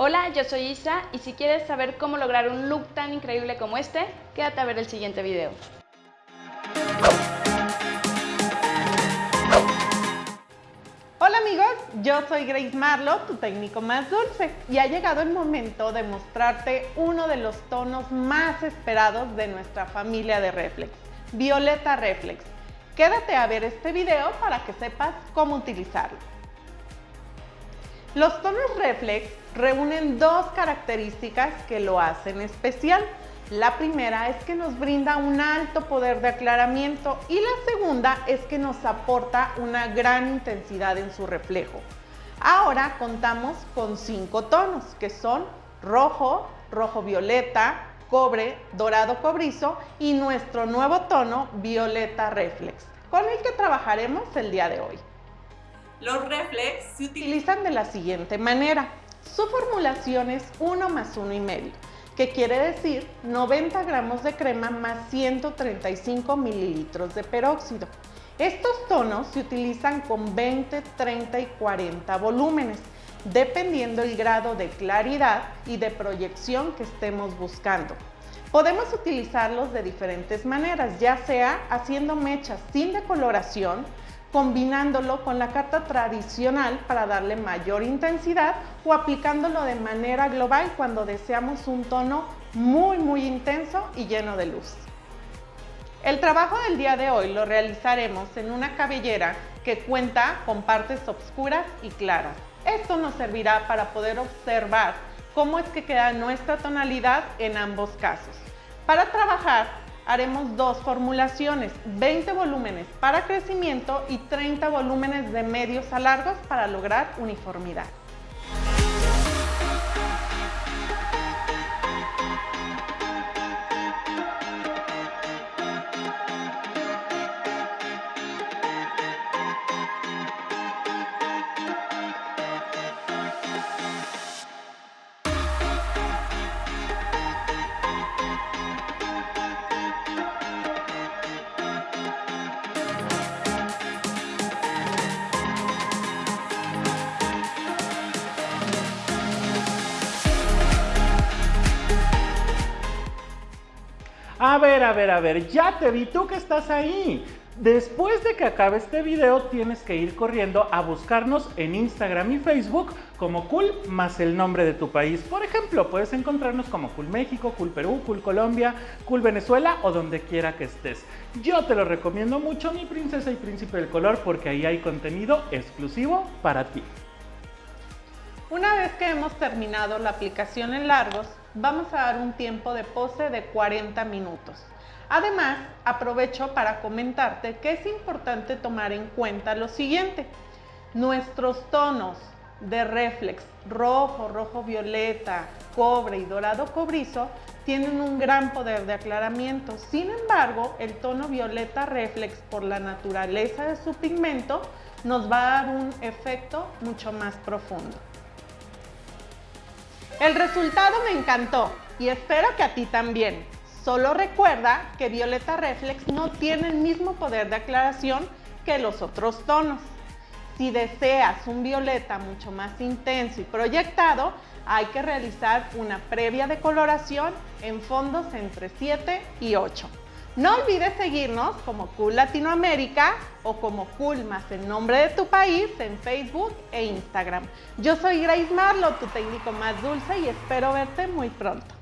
Hola, yo soy Isa y si quieres saber cómo lograr un look tan increíble como este, quédate a ver el siguiente video. Hola amigos, yo soy Grace Marlo, tu técnico más dulce, y ha llegado el momento de mostrarte uno de los tonos más esperados de nuestra familia de Reflex, Violeta Reflex. Quédate a ver este video para que sepas cómo utilizarlo. Los tonos reflex reúnen dos características que lo hacen especial. La primera es que nos brinda un alto poder de aclaramiento y la segunda es que nos aporta una gran intensidad en su reflejo. Ahora contamos con cinco tonos que son rojo, rojo violeta, cobre, dorado cobrizo y nuestro nuevo tono violeta reflex con el que trabajaremos el día de hoy. Los reflex se utilizan de la siguiente manera. Su formulación es 1 más 1 y medio, que quiere decir 90 gramos de crema más 135 mililitros de peróxido. Estos tonos se utilizan con 20, 30 y 40 volúmenes, dependiendo el grado de claridad y de proyección que estemos buscando. Podemos utilizarlos de diferentes maneras, ya sea haciendo mechas sin decoloración, combinándolo con la carta tradicional para darle mayor intensidad o aplicándolo de manera global cuando deseamos un tono muy muy intenso y lleno de luz. El trabajo del día de hoy lo realizaremos en una cabellera que cuenta con partes oscuras y claras. Esto nos servirá para poder observar cómo es que queda nuestra tonalidad en ambos casos. Para trabajar haremos dos formulaciones, 20 volúmenes para crecimiento y 30 volúmenes de medios a largos para lograr uniformidad. A ver, a ver, a ver, ya te vi, tú que estás ahí. Después de que acabe este video tienes que ir corriendo a buscarnos en Instagram y Facebook como Cool más el nombre de tu país. Por ejemplo, puedes encontrarnos como Cool México, Cool Perú, Cool Colombia, Cool Venezuela o donde quiera que estés. Yo te lo recomiendo mucho, mi princesa y príncipe del color, porque ahí hay contenido exclusivo para ti. Una vez que hemos terminado la aplicación en largos, vamos a dar un tiempo de pose de 40 minutos. Además, aprovecho para comentarte que es importante tomar en cuenta lo siguiente. Nuestros tonos de reflex rojo, rojo violeta, cobre y dorado cobrizo tienen un gran poder de aclaramiento. Sin embargo, el tono violeta reflex por la naturaleza de su pigmento nos va a dar un efecto mucho más profundo. El resultado me encantó y espero que a ti también. Solo recuerda que Violeta Reflex no tiene el mismo poder de aclaración que los otros tonos. Si deseas un violeta mucho más intenso y proyectado, hay que realizar una previa decoloración en fondos entre 7 y 8. No olvides seguirnos como Cool Latinoamérica o como Cool más el nombre de tu país en Facebook e Instagram. Yo soy Grace Marlo, tu técnico más dulce y espero verte muy pronto.